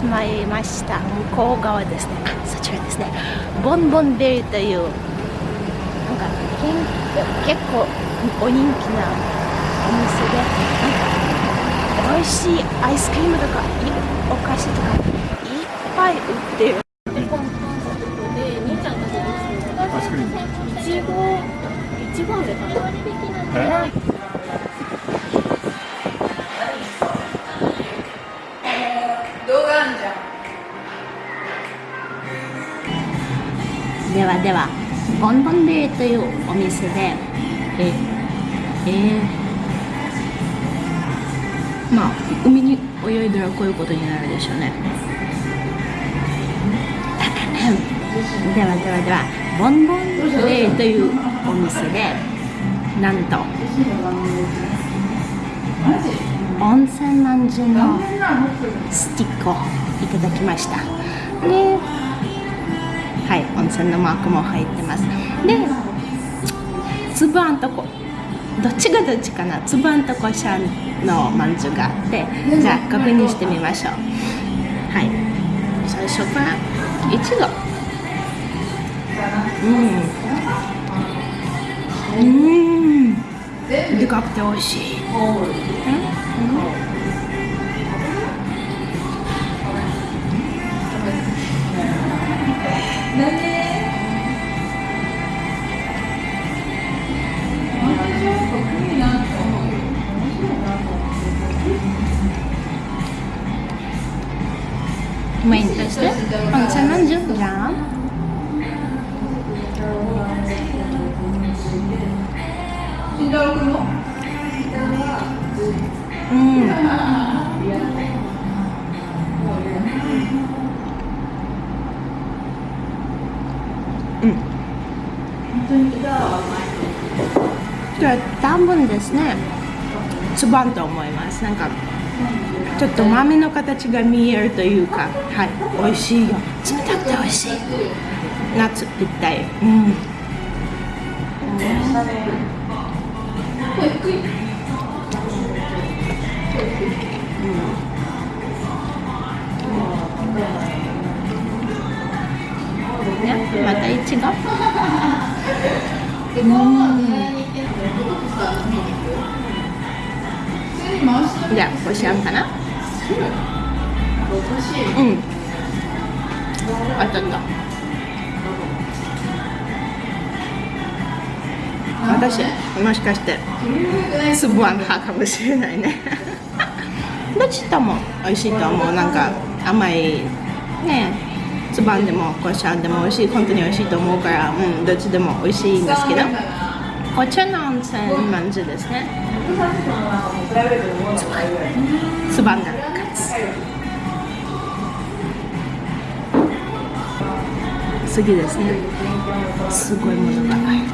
よし参りました。向こう側ですね。あそちらですね。ボンボンベリーというなんかけ結構お人気なお店でなんか美味しいアイスクリームとかお菓子とかいっぱい売ってる。アイスクリーム。いちごいちご飴かなえ？ではではボンボンベリーというお店でええー、まあ海に泳いだらこういうことになるでしょうね。ではではではボンボンベリーというお店でなんと温泉まんじゅうのスティックをいただきました。ではい。温泉のマークも入ってます。でつぶあんとこ。どっちがどっちかな。つぶあんとこしゃんのまんじゅうがあってじゃあ確認してみましょう。はい。最初からいちごうん。うん。でかくて美味しい。Gracias. じゃあ多分ですね。つばんと思います。なんかちょっと豆の形が見えるというかはい。美味しい。よ冷たくて美味しい。夏ぴったりうん。うん。ね、またいちごじゃあこしあんかな？うん。あったった。私もしかしてつぶあん派かもしれないね。どっちとも美味しいと思う？なんか甘いねつばんでもこしあんでも美味しい本当に美味しいと思うから、うん、どっちでも美味しいんですけど。こちらの温泉まんじゅうですね。つばんが勝つ次ですね。す。ごいものが入る。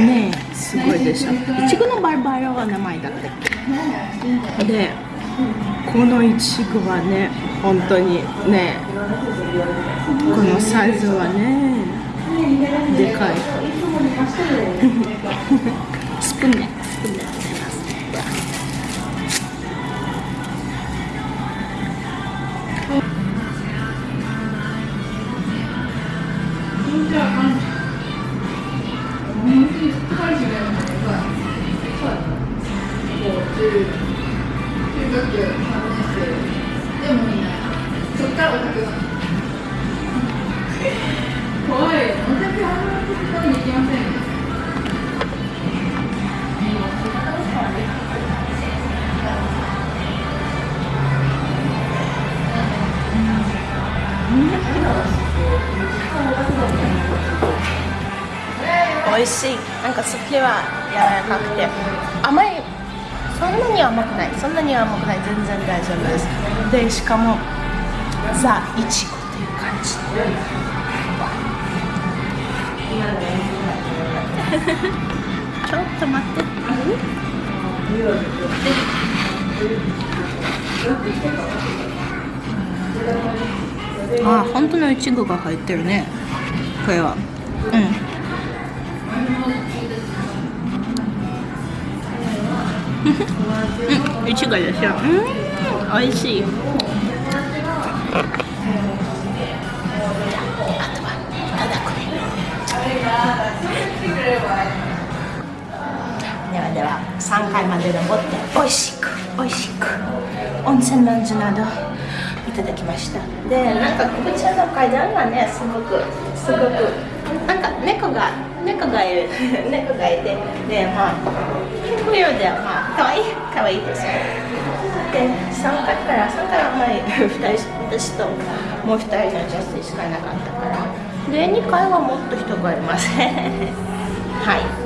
ねえすごいでしょいちごのバルバラは名前だったっけ？でこのいちごはね本当にねこのサイズはねでかい。スプーンね美味しい。なんかすっきりは柔らかくて。甘い。そんなに甘くない。そんなに甘くない。全然大丈夫です。でしかもザ・イチゴという感じ。ちょっと待って。ああ本当のいちごが入ってるね。これは。うん。うん。いちごですよ。うん。美味しい。階まで登って美味しく美味しく。温泉ランジなどいただきました。でなんかこちらの階段がねすごくすごくなんか猫が猫がいる。猫がいて。でまあピンク色でまあかわいいかわいいですで3階から3階はあまり2人私ともう2人の女性しかいなかったから。で2階はもっと人がいます はい。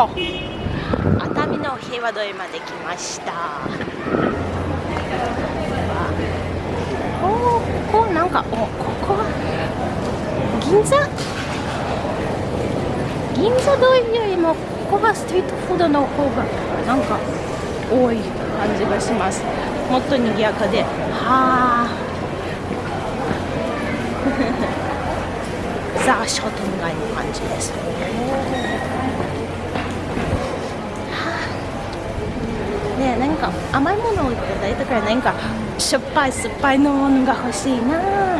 熱海の平和通りまで来ました。おおここなんかおここは銀座？銀座通りよりもここはストリートフードの方がなんか多い感じがします。もっと賑やかで。はあ。ザ・商店街の感じですねなんか甘いものをいただいたからなんか。しょっぱい酸っぱいのものが欲しいな。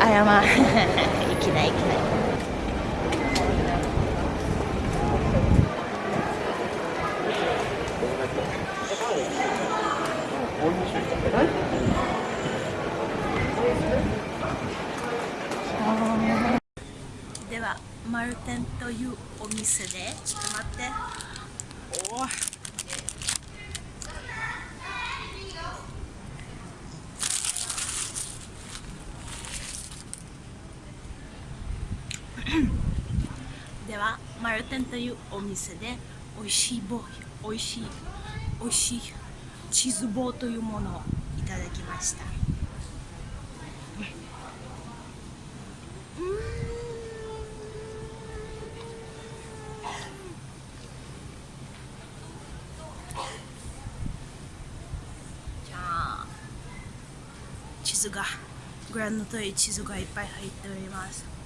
あやまいきないいきない。ではマルテンというお店でちょっと待って。おーではマルテンというお店で美味しい棒美味しい美味しいチーズ棒というものをいただきましたじゃあ地図がご覧の通り地図がいっぱい入っております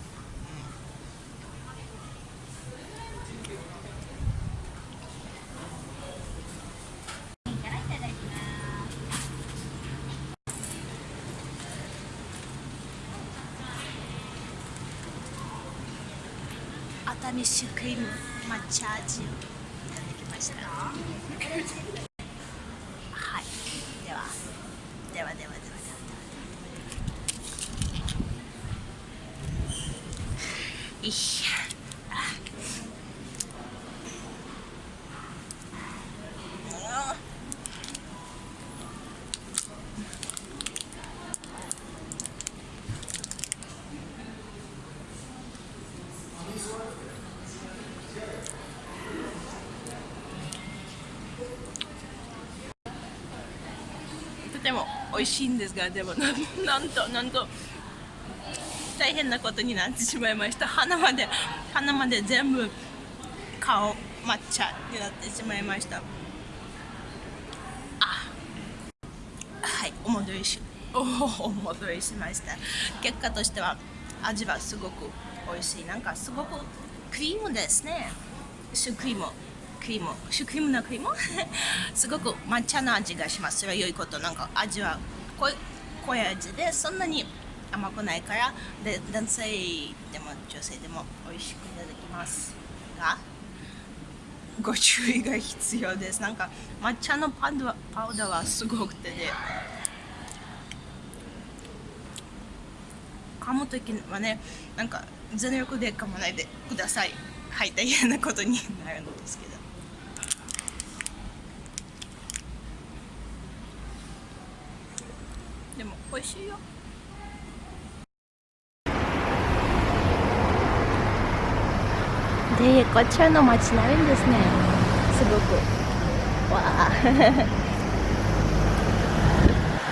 熱海シュークリーム抹茶味をいただきましたはいではではではではではではいしゃあとても美味しいんですがでもななんとなんと大変なことになってしまいました。鼻まで鼻まで全部顔抹茶になってしまいました。あはいお戻りしおお戻りしました。結果としては味はすごく美味しい。なんかすごくクリームですね。シュークリームクリームシュークリームのクリーム？すごく抹茶の味がします。それは良いこと。なんか味は濃い濃い味でそんなに甘くないからで男性でも女性でも美味しくいただきますがご注意が必要です。なんか抹茶のパウダパウダーはすごくてで噛む時はねなんか全力で噛まないでください。はい大変なことになるんですけどでも美味しいよ。でこちらの街並みですね。すごく。わあ。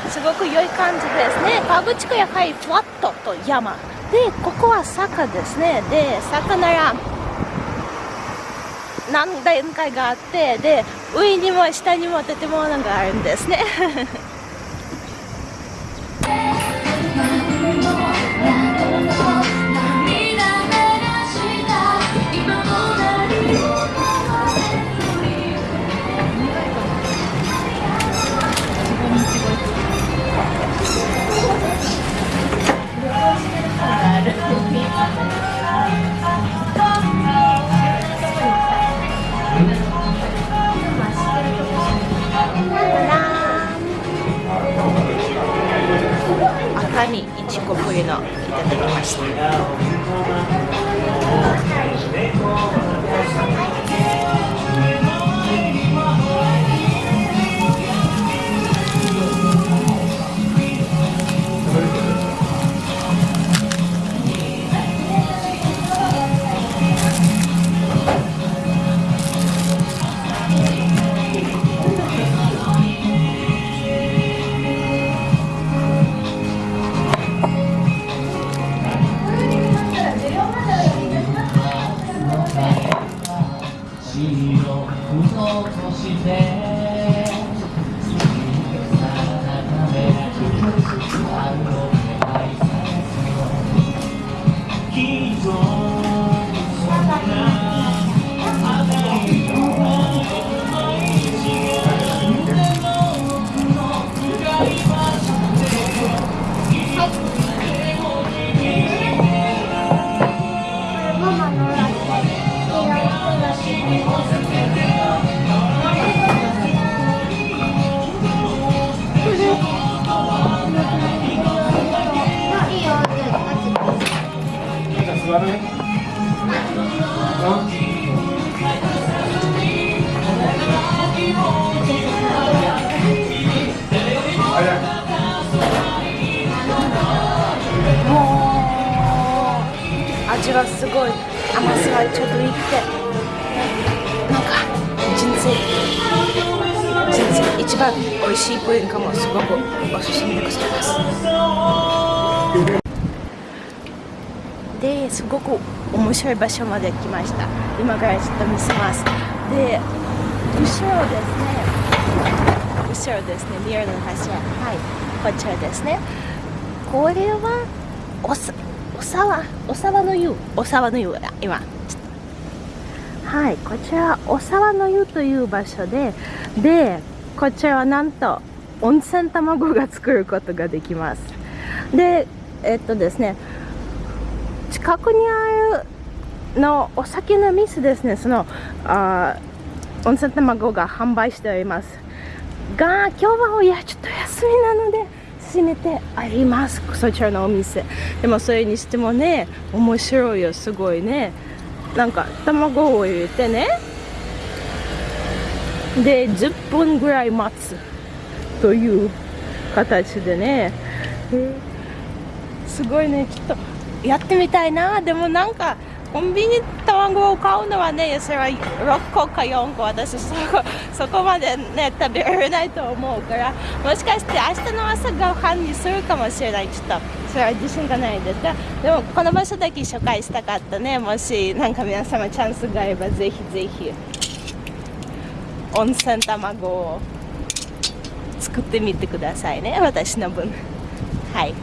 すごく良い感じですね。河口湖やはりフラットと山。でここは坂ですね。で坂なら何段階があってで上にも下にも建物があるんですね。のいただきました座るね。もう味はすごい甘さがちょっといいってなんか人生人生一番美味しいプリンかもすごくおすすめでございますですごく面白い場所まで来ました。今からちょっと見せます。で後ろですね。後ろですね。ミラーの柱は。い。こちらですね。これはおさお沢？お沢の湯。お沢の湯だ今。はい。こちらお沢の湯という場所ででこちらはなんと温泉卵が作ることができます。でえっとですね近くにあるのお酒の店ですね。そのあ温泉卵が販売しております。が今日はいやちょっと休みなので閉めてあります。そちらのお店。でもそれにしてもね面白いよ。すごいね。なんか卵を入れてね。で10分ぐらい待つという形でね、すごいね。ちょっとやってみたいな。でもなんかコンビニ卵を買うのはねそれは6個か4個私そこそこまでね食べられないと思うから。もしかして明日の朝ご飯にするかもしれない。ちょっとそれは自信がないです。がでもこの場所だけ紹介したかったね。もしなんか皆様チャンスがあればぜひぜひ温泉卵を作ってみてくださいね。私の分。はい。